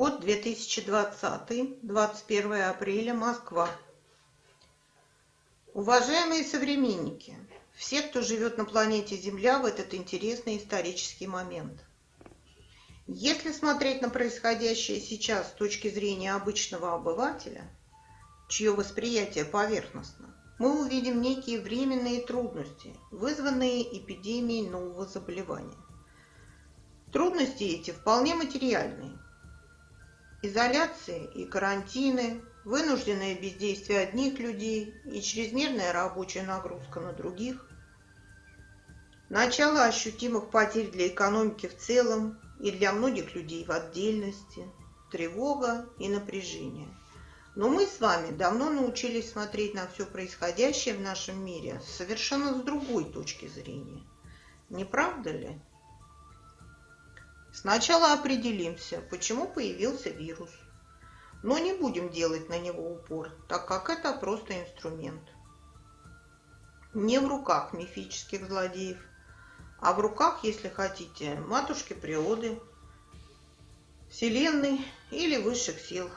Год 2020, 21 апреля, Москва. Уважаемые современники, все, кто живет на планете Земля в этот интересный исторический момент. Если смотреть на происходящее сейчас с точки зрения обычного обывателя, чье восприятие поверхностно, мы увидим некие временные трудности, вызванные эпидемией нового заболевания. Трудности эти вполне материальные – Изоляции и карантины, вынужденное бездействие одних людей и чрезмерная рабочая нагрузка на других, начало ощутимых потерь для экономики в целом и для многих людей в отдельности, тревога и напряжение. Но мы с вами давно научились смотреть на все происходящее в нашем мире совершенно с другой точки зрения. Не правда ли? Сначала определимся, почему появился вирус. Но не будем делать на него упор, так как это просто инструмент. Не в руках мифических злодеев, а в руках, если хотите, матушки природы, вселенной или высших сил.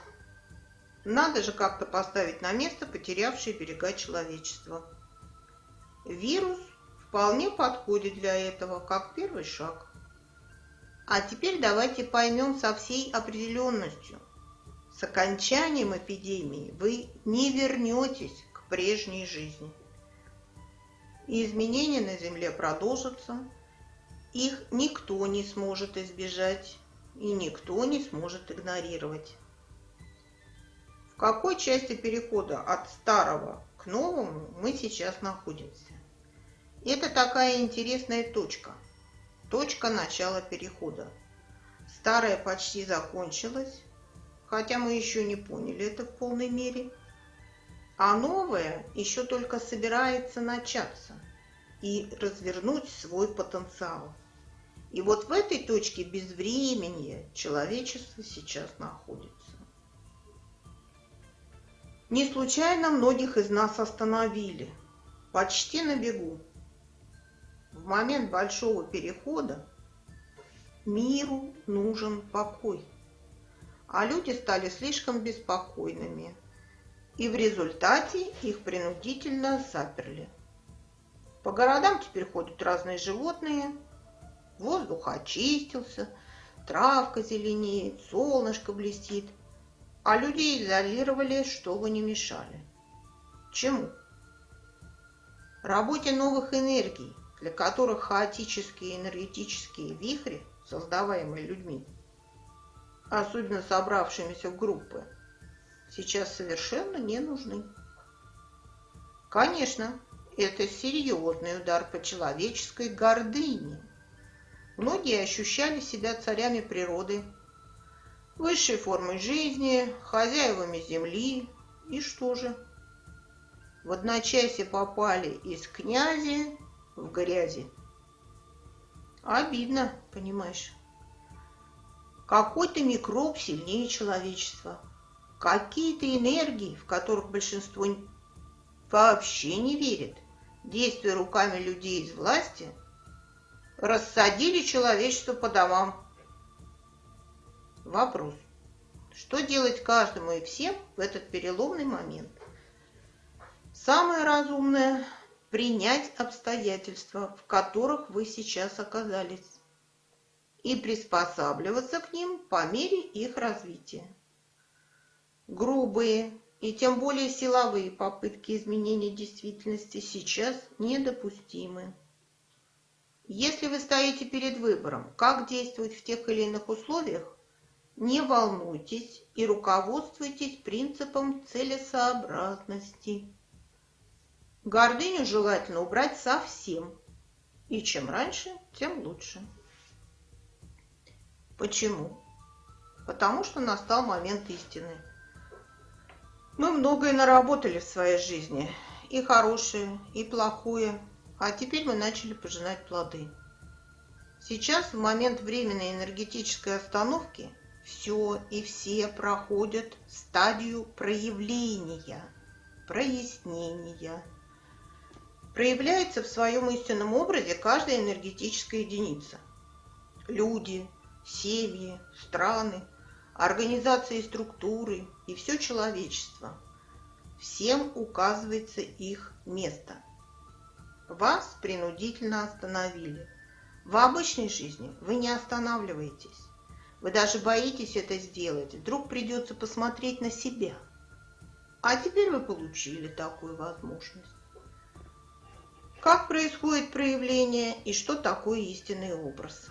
Надо же как-то поставить на место потерявшие берега человечества. Вирус вполне подходит для этого, как первый шаг – а теперь давайте поймем со всей определенностью. С окончанием эпидемии вы не вернетесь к прежней жизни. И изменения на Земле продолжатся. Их никто не сможет избежать и никто не сможет игнорировать. В какой части перехода от старого к новому мы сейчас находимся? Это такая интересная точка – Точка начала перехода. Старая почти закончилась, хотя мы еще не поняли это в полной мере. А новое еще только собирается начаться и развернуть свой потенциал. И вот в этой точке безвременья человечество сейчас находится. Не случайно многих из нас остановили, почти на бегу в момент большого перехода миру нужен покой. А люди стали слишком беспокойными, и в результате их принудительно заперли. По городам теперь ходят разные животные, воздух очистился, травка зеленеет, солнышко блестит, а людей изолировали, чтобы не мешали. Чему? Работе новых энергий, для которых хаотические энергетические вихри, создаваемые людьми, особенно собравшимися в группы, сейчас совершенно не нужны. Конечно, это серьезный удар по человеческой гордыне. Многие ощущали себя царями природы, высшей формой жизни, хозяевами земли. И что же? В одночасье попали из князя в грязи. Обидно, понимаешь. Какой-то микроб сильнее человечества. Какие-то энергии, в которых большинство вообще не верит, действуя руками людей из власти, рассадили человечество по домам. Вопрос. Что делать каждому и всем в этот переломный момент? Самое разумное принять обстоятельства, в которых вы сейчас оказались, и приспосабливаться к ним по мере их развития. Грубые и тем более силовые попытки изменения действительности сейчас недопустимы. Если вы стоите перед выбором, как действовать в тех или иных условиях, не волнуйтесь и руководствуйтесь принципом целесообразности. Гордыню желательно убрать совсем. И чем раньше, тем лучше. Почему? Потому что настал момент истины. Мы многое наработали в своей жизни. И хорошее, и плохое. А теперь мы начали пожинать плоды. Сейчас, в момент временной энергетической остановки, все и все проходят стадию проявления, прояснения, проявляется в своем истинном образе каждая энергетическая единица. Люди, семьи, страны, организации структуры и все человечество. Всем указывается их место. Вас принудительно остановили. В обычной жизни вы не останавливаетесь. Вы даже боитесь это сделать. Вдруг придется посмотреть на себя. А теперь вы получили такую возможность. Как происходит проявление и что такое истинный образ?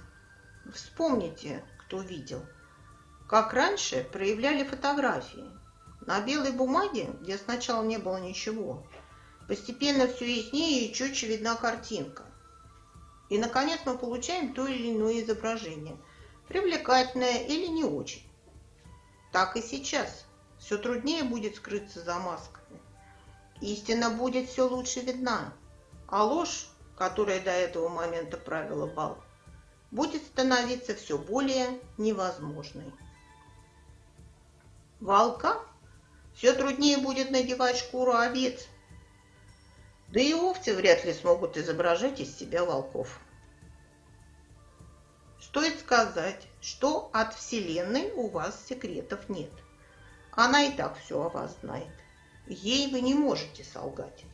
Вспомните, кто видел, как раньше проявляли фотографии. На белой бумаге, где сначала не было ничего, постепенно все яснее и четче видна картинка. И, наконец, мы получаем то или иное изображение, привлекательное или не очень. Так и сейчас. Все труднее будет скрыться за масками. Истина будет все лучше видна а ложь, которая до этого момента правила бал, будет становиться все более невозможной. Волка все труднее будет надевать шкуру овец, да и овцы вряд ли смогут изображать из себя волков. Стоит сказать, что от Вселенной у вас секретов нет. Она и так все о вас знает. Ей вы не можете солгать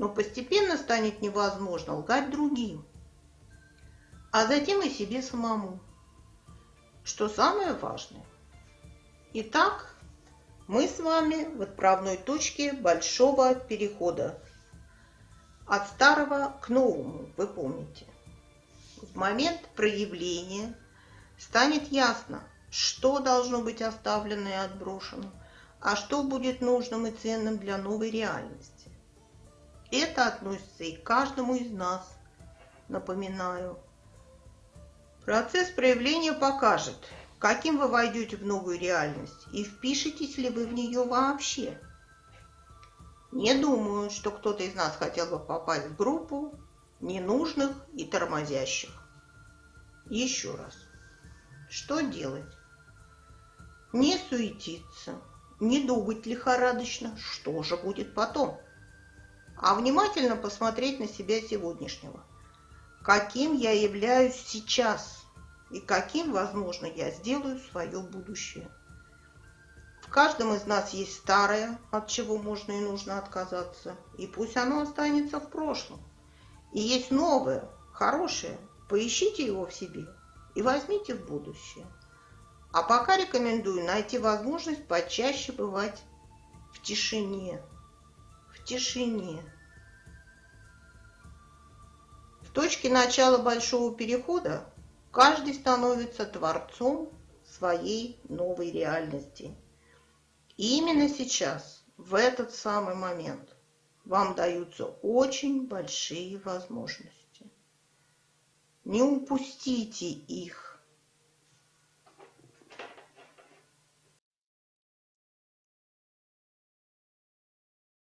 но постепенно станет невозможно лгать другим, а затем и себе самому. Что самое важное. Итак, мы с вами в отправной точке большого перехода. От старого к новому, вы помните. В момент проявления станет ясно, что должно быть оставлено и отброшено, а что будет нужным и ценным для новой реальности. Это относится и к каждому из нас, напоминаю. Процесс проявления покажет, каким вы войдете в новую реальность и впишетесь ли вы в нее вообще. Не думаю, что кто-то из нас хотел бы попасть в группу ненужных и тормозящих. Еще раз. Что делать? Не суетиться, не думать лихорадочно, что же будет потом а внимательно посмотреть на себя сегодняшнего. Каким я являюсь сейчас и каким, возможно, я сделаю свое будущее. В каждом из нас есть старое, от чего можно и нужно отказаться, и пусть оно останется в прошлом. И есть новое, хорошее, поищите его в себе и возьмите в будущее. А пока рекомендую найти возможность почаще бывать в тишине тишине. В точке начала большого перехода каждый становится творцом своей новой реальности. И именно сейчас, в этот самый момент, вам даются очень большие возможности. Не упустите их.